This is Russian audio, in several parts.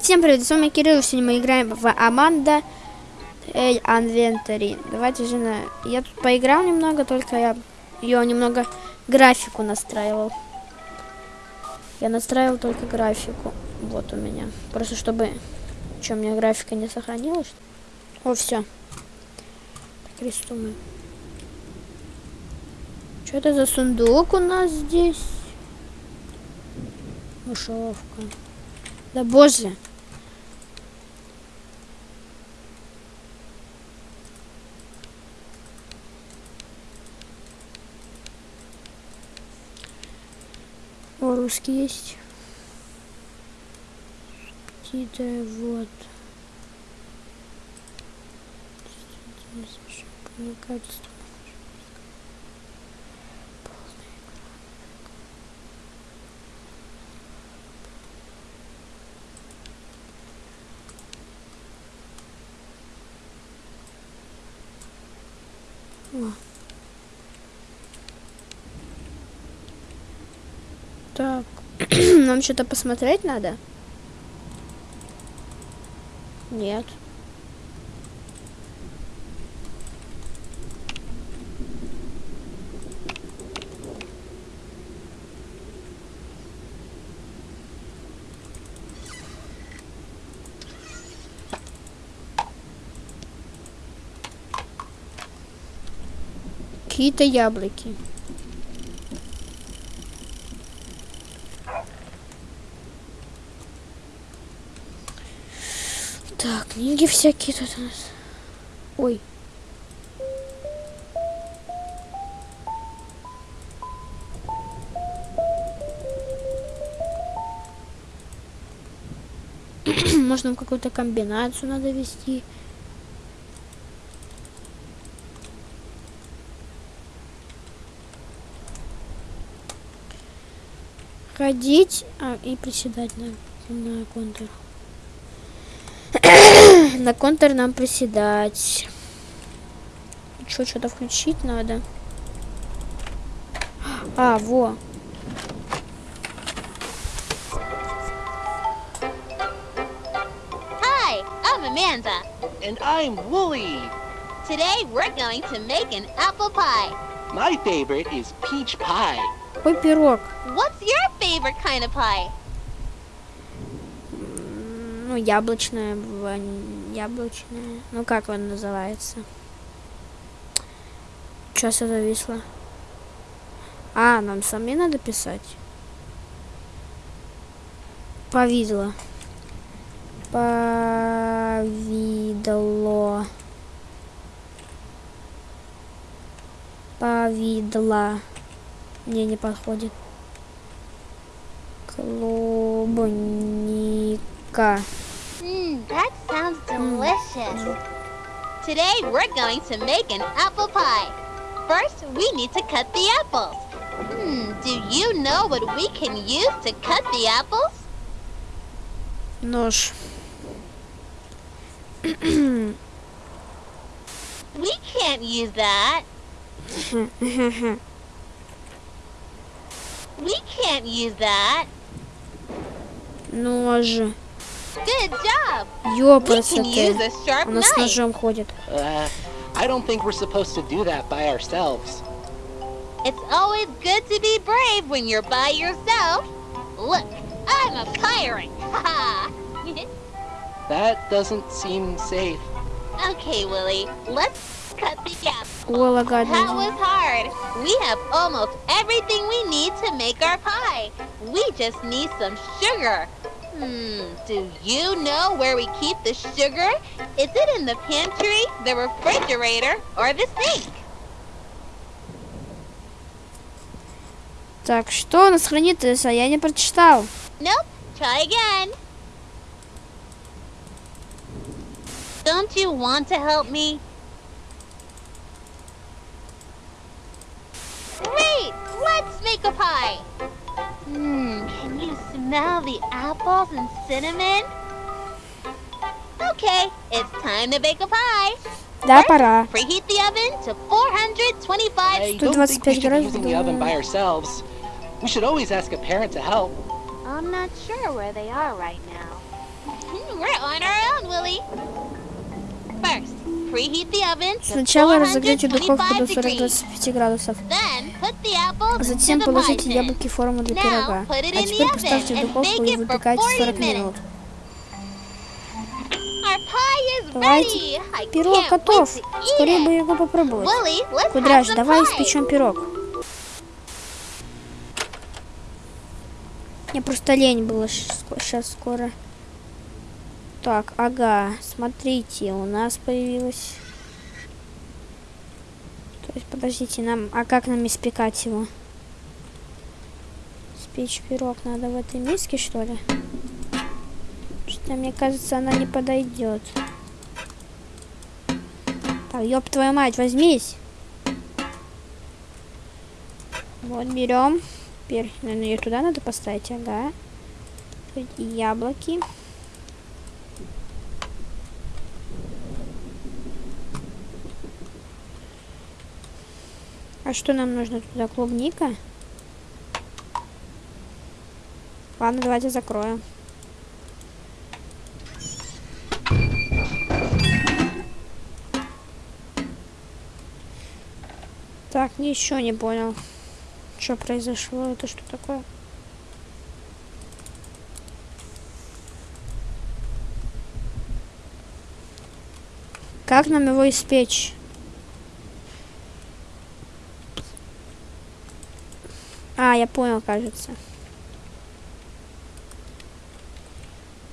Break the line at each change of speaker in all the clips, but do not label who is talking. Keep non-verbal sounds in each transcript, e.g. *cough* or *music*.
Всем привет, с вами Кирилл, сегодня мы играем в Аманда Эль Анвентари. Давайте же на... Я тут поиграл немного, только я ее немного графику настраивал. Я настраивал только графику. Вот у меня. Просто чтобы... Что, у меня графика не сохранилась? О, все. Рисуем. Что это за сундук у нас здесь? Мышеловка. Да боже. О, русский есть. Какие-то вот. Качество. Так, *clears throat* нам что-то посмотреть надо? Нет. Какие-то яблоки. Так, книги всякие тут у нас. Ой. *clears throat* Можно какую-то комбинацию надо вести. Ходить а, и приседать на, на контур. *coughs* на контур нам приседать. Что, что-то включить надо? А, во.
Hi, I'm Amanda.
And I'm Wooly.
Today we're going to make an apple pie.
My favorite is peach pie.
Ой, пирог.
What's your favorite kind of pie?
Ну, яблочная, яблочная. Ну, как он называется? Сейчас все зависло. А, нам сами надо писать. Повидло. Повидло. Повидло. Не, не подходит. Клубника.
Mmm, that sounds delicious. Today we're going to make an apple pie. First, we need to cut the apples. Hmm, do you know what we can use to cut the apples?
Нож.
We can't use that. We can't use that.
Нож.
Good job. We
Ёпрст
can use
ты.
a sharp
Он с
knife.
ножом ходит.
Uh, I don't think we're supposed to do that by ourselves.
It's always good to be brave when you're by yourself. Look, I'm a pirate. *laughs* Ha
That doesn't seem safe.
Okay, Willie, let's cut the apple.
Ой, лагает.
That was hard. We have almost everything we need to make our pie. We just need some sugar. Hmm, do you know where we keep the sugar? Is it in the pantry, the refrigerator, or the sink?
Так, что у нас хранится? Я не прочитал.
Nope. Try again. Don't you want to help me? Let's make a pie. Mmm, can you smell the apples and cinnamon? Okay, it's time to bake a pie.
Да, пора.
Preheat the oven to 425.
degrees. don't think we should be using the oven by ourselves. We should always ask a parent to help.
I'm not sure where they are right now. Hmm, we're on our own, Willie.
First, Сначала разогрейте духовку до
425 degrees.
40-25 градусов. А затем положите яблоки в форму для пирога. А теперь поставьте в духовку и выпекайте
40
40 минут. Давайте. Пирог готов. Скорее бы его попробовать. Кудряш, давай испечем пирог. Мне просто лень было сейчас скоро. Так, ага, смотрите, у нас появилось... То есть, подождите, нам... А как нам испекать его? Спечь пирог надо в этой миске, что ли? Что мне кажется, она не подойдет. Так, ёб твою мать, возьмись. Вот, берем. Теперь, наверное, ее туда надо поставить, ага. Тут яблоки. А что нам нужно туда? Клубника? Ладно, давайте закроем. Так, ничего не понял. Что произошло? Это что такое? Как нам его испечь? Я понял, кажется.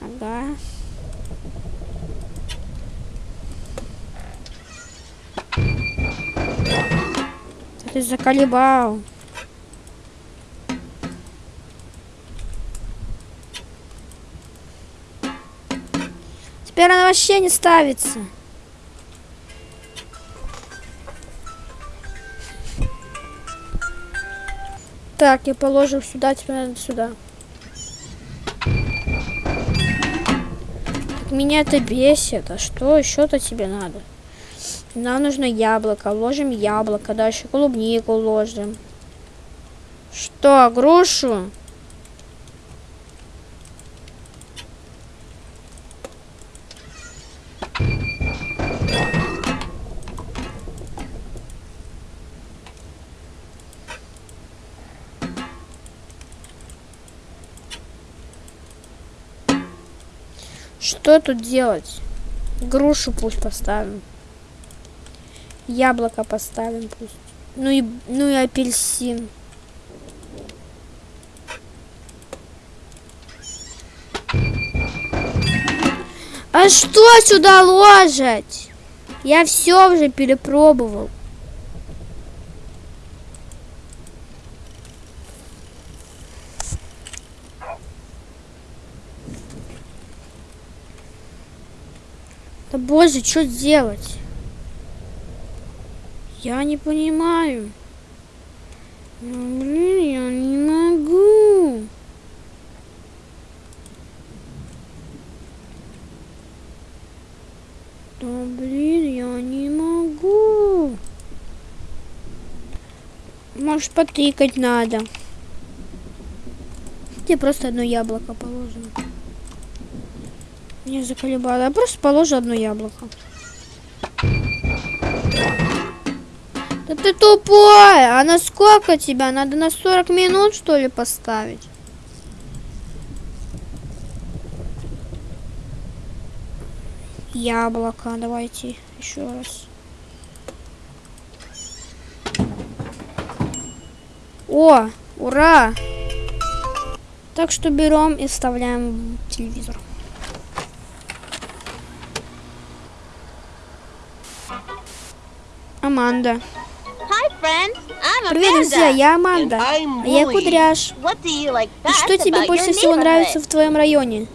Ага. Ты заколебал. Теперь она вообще не ставится. Так, я положил сюда, теперь надо сюда. Меня это бесит. А что еще-то тебе надо? Нам нужно яблоко. Ложим яблоко. Дальше клубнику ложим. Что, грушу? Что тут делать? Грушу пусть поставим. Яблоко поставим пусть. Ну и, ну и апельсин. А что сюда ложить? Я все уже перепробовал. Боже, что делать? Я не понимаю. Ну, блин, я не могу. Да блин, я не могу. Может, потыкать надо. Где просто одно яблоко положено. Меня заколебало. Я просто положу одно яблоко. Да ты тупой! А на сколько тебя? Надо на 40 минут, что ли, поставить? Яблоко. Давайте еще раз. О, ура! Так что берем и вставляем в телевизор. Аманда. Привет, друзья, я Аманда. А я. Кудряш.
Like
И что тебе больше всего нравится в твоем районе?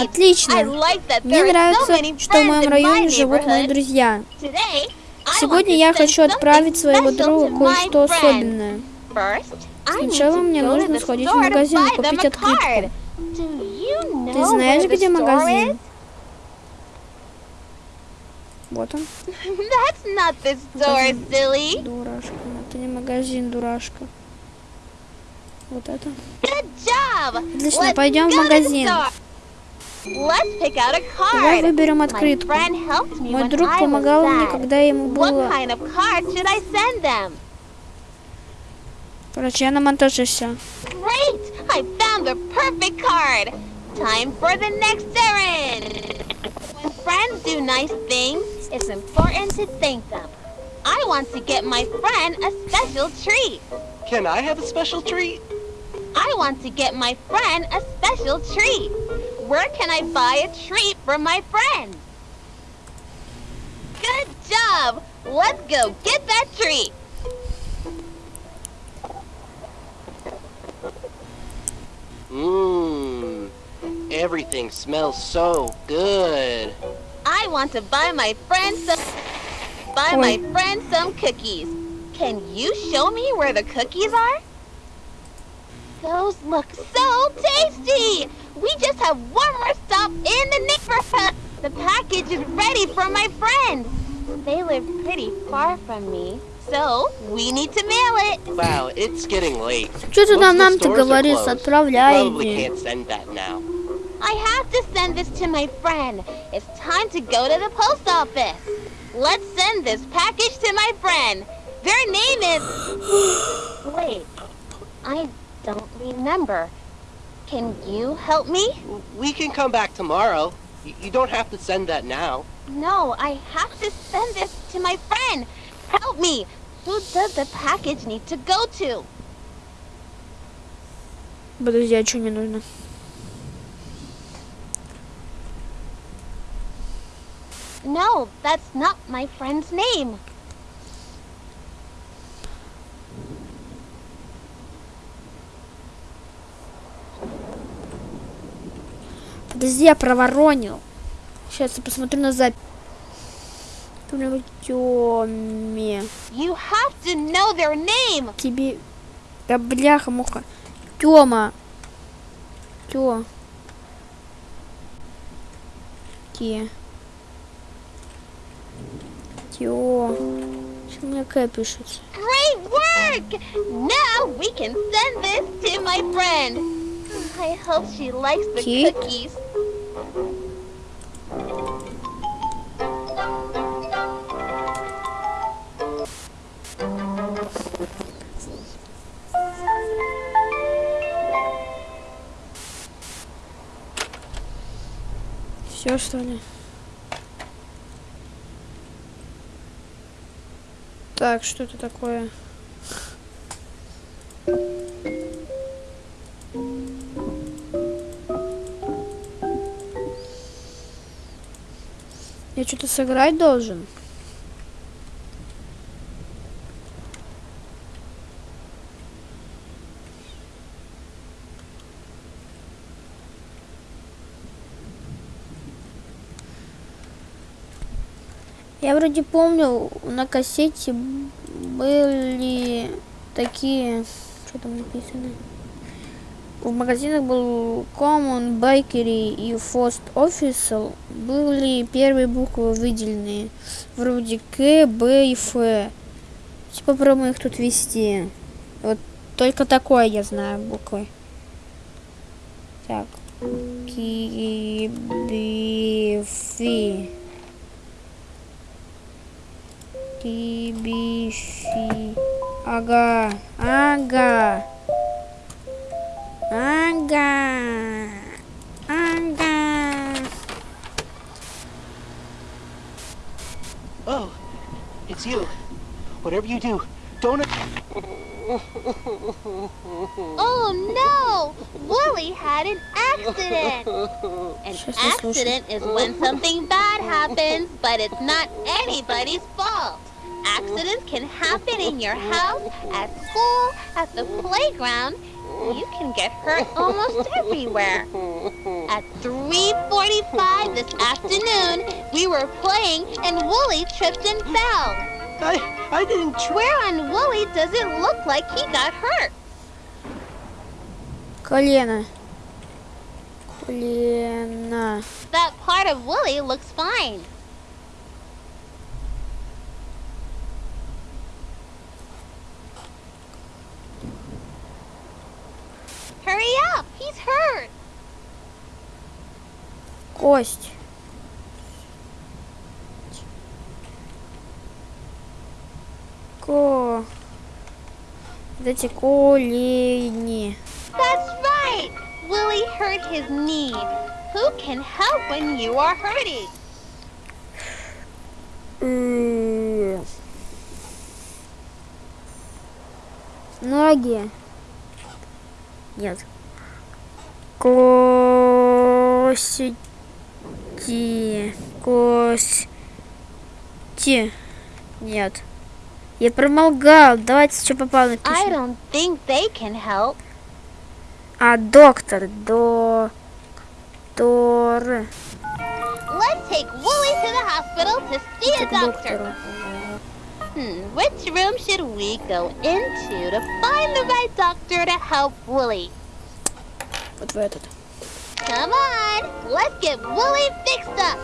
Отлично.
like
Мне
so
нравится, что в моем районе живут мои друзья.
Today,
Сегодня я хочу отправить своего
to
кое-что особенное. Сначала мне нужно сходить в магазин и купить открытку. Ты знаешь, где магазин? Вот он.
That's not the store,
Магазин.
silly.
Дурашка. Это не магазин, дурашка. Вот это.
Good job.
Отлично,
Let's
пойдем в магазин.
Let's pick out a
Давай
card.
выберем
My
открытку. Мой
when
друг
I was
помогал мне,
sad.
когда ему
What
было...
kind of card should I send them?
Короче, я на монтаже все.
Great! I found the perfect card! Time for the next errand! Friends do nice things, it's important to thank them. I want to get my friend a special treat.
Can I have a special treat?
I want to get my friend a special treat. Where can I buy a treat for my friend? Good job! Let's go get that treat!
Mmm. Everything smells so good.
I want to buy my friend some buy
Oi.
my friend some cookies. Can you show me where the cookies are? Those look so tasty! We just have one more stop in the neighborhood. The package is ready for my friend. They live pretty far from me, so we need to mail it.
Wow, it's getting late.
Что ты
Most
там
of the
нам-то
stores are
говоришь?
closed.
Отправляй
Probably
иди.
can't send that now.
I have to send this to my friend. It's time to go to the post office. Let's send this package to my friend. Their name is. *gasps* Wait, I don't remember. Can you help me?
We can come back tomorrow. You, you don't have to send that now.
No, I have to send this to my friend. Help me. Who does the package need to go to?
Подожди, а что мне нужно?
No, that's not my friend's name.
Подожди, я проворонил. Сейчас я посмотрю на запись. Тёме.
You have to know their name.
Тебе... Да бляха, муха. Тёма. Тё. Те. Тё. Что у меня К пишется?
Great work! Now we can send this to my friend. I hope she likes the
Cake?
cookies.
Все что ли? Так, что это такое? Я что-то сыграть должен? Я вроде помню, на кассете были такие... Что там написано? В магазинах был Common, Bakery и First Official. Были первые буквы выделенные. Вроде К, Б и Ф. Попробуем их тут ввести. Вот только такое я знаю буквы. Так. Ки, T B C Aga Aga Aga Aga
Oh, it's you. Whatever you do, don't
Oh no! Wooly had an accident! An accident is when something bad happens, but it's not anybody's fault Accidents can happen in your house, at school, at the playground. You can get hurt almost everywhere. At 3.45 this afternoon, we were playing and Wooly tripped and fell.
I I didn't try.
Where on Wooly does it look like he got hurt?
Колено. Колено.
That part of Wooly looks fine. Hurry up! He's hurt!
Кость. Ко. Вот эти колени.
That's right! Willie hurt his knee. Who can help when you are hurting?
М. Ноги. Нет. Кости. Кости. Нет. Я промолгал. Давайте что попало
I
напишем.
don't think they can help.
А, доктор. Доктор.
Let's take Willie to the hospital to see a doctor.
доктору.
Hmm, which room should we go into to find the right doctor to help Willie?
Вот в этот.
Come on, let's get Willie fixed up.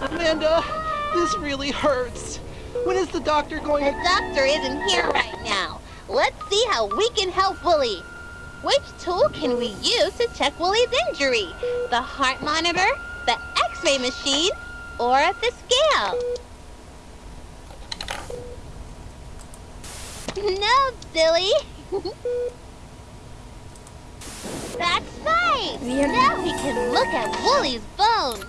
Amanda, this really hurts. When is the doctor going
The
to...
doctor isn't here right now. Let's see how we can help Willie. Which tool can we use to check Willie's injury? The heart monitor, the x-ray machine, or the scale? No, silly. That's right.
Weird.
Now we can look at Willie's bone.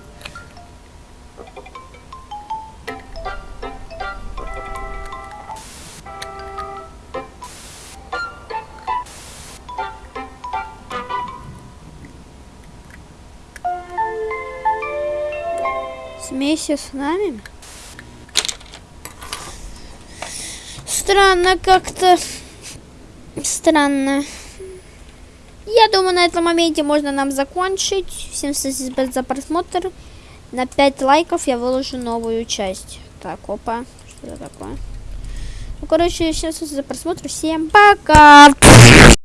Смейся с нами. Странно как-то. Странно. Я думаю, на этом моменте можно нам закончить. Всем спасибо за просмотр. На 5 лайков я выложу новую часть. Так, опа. Что это такое? Ну, короче, всем спасибо за просмотр. Всем пока!